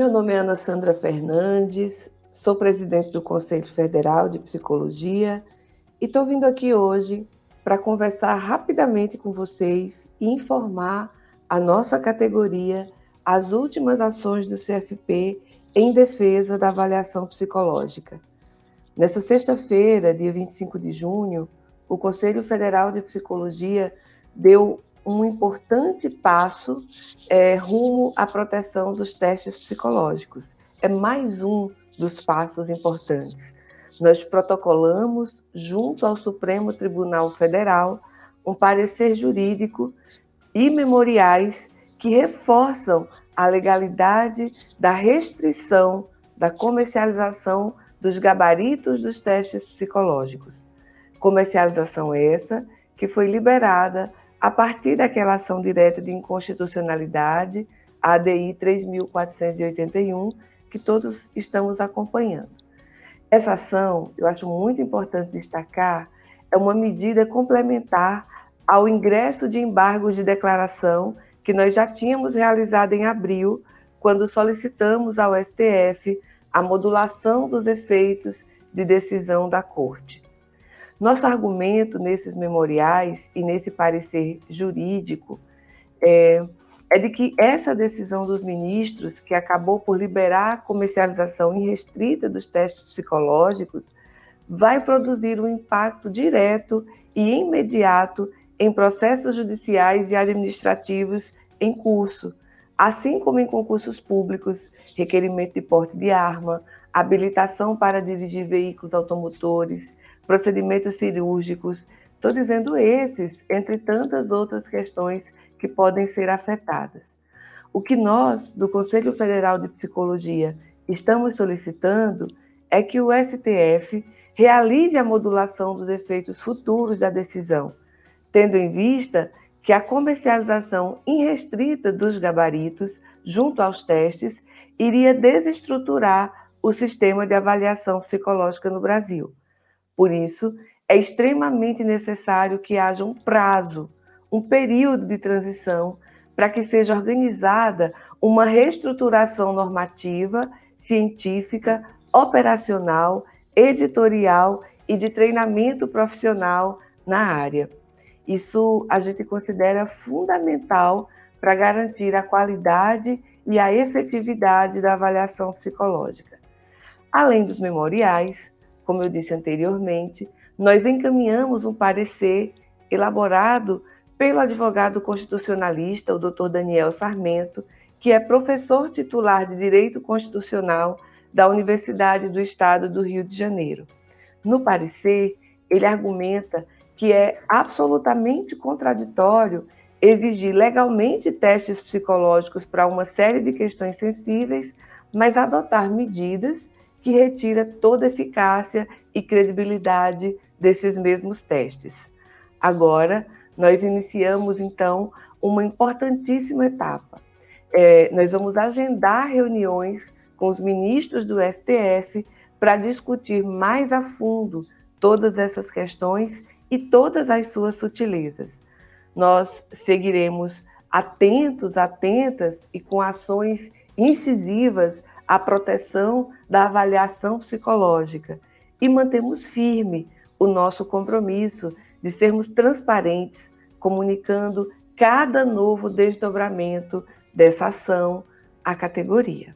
Meu nome é Ana Sandra Fernandes, sou presidente do Conselho Federal de Psicologia e estou vindo aqui hoje para conversar rapidamente com vocês e informar a nossa categoria as últimas ações do CFP em defesa da avaliação psicológica. Nessa sexta-feira, dia 25 de junho, o Conselho Federal de Psicologia deu um importante passo é, rumo à proteção dos testes psicológicos. É mais um dos passos importantes. Nós protocolamos, junto ao Supremo Tribunal Federal, um parecer jurídico e memoriais que reforçam a legalidade da restrição da comercialização dos gabaritos dos testes psicológicos. Comercialização essa que foi liberada a partir daquela ação direta de inconstitucionalidade, ADI 3481, que todos estamos acompanhando. Essa ação, eu acho muito importante destacar, é uma medida complementar ao ingresso de embargos de declaração que nós já tínhamos realizado em abril, quando solicitamos ao STF a modulação dos efeitos de decisão da Corte. Nosso argumento nesses memoriais e nesse parecer jurídico é, é de que essa decisão dos ministros, que acabou por liberar a comercialização irrestrita dos testes psicológicos, vai produzir um impacto direto e imediato em processos judiciais e administrativos em curso, assim como em concursos públicos, requerimento de porte de arma, habilitação para dirigir veículos automotores, procedimentos cirúrgicos. Estou dizendo esses, entre tantas outras questões que podem ser afetadas. O que nós, do Conselho Federal de Psicologia, estamos solicitando é que o STF realize a modulação dos efeitos futuros da decisão, tendo em vista que a comercialização irrestrita dos gabaritos junto aos testes iria desestruturar o sistema de avaliação psicológica no Brasil. Por isso, é extremamente necessário que haja um prazo, um período de transição para que seja organizada uma reestruturação normativa, científica, operacional, editorial e de treinamento profissional na área. Isso a gente considera fundamental para garantir a qualidade e a efetividade da avaliação psicológica. Além dos memoriais, como eu disse anteriormente, nós encaminhamos um parecer elaborado pelo advogado constitucionalista, o Dr. Daniel Sarmento, que é professor titular de Direito Constitucional da Universidade do Estado do Rio de Janeiro. No parecer, ele argumenta que é absolutamente contraditório exigir legalmente testes psicológicos para uma série de questões sensíveis, mas adotar medidas que retira toda eficácia e credibilidade desses mesmos testes. Agora, nós iniciamos, então, uma importantíssima etapa. É, nós vamos agendar reuniões com os ministros do STF para discutir mais a fundo todas essas questões e todas as suas sutilezas. Nós seguiremos atentos, atentas e com ações incisivas a proteção da avaliação psicológica e mantemos firme o nosso compromisso de sermos transparentes, comunicando cada novo desdobramento dessa ação à categoria.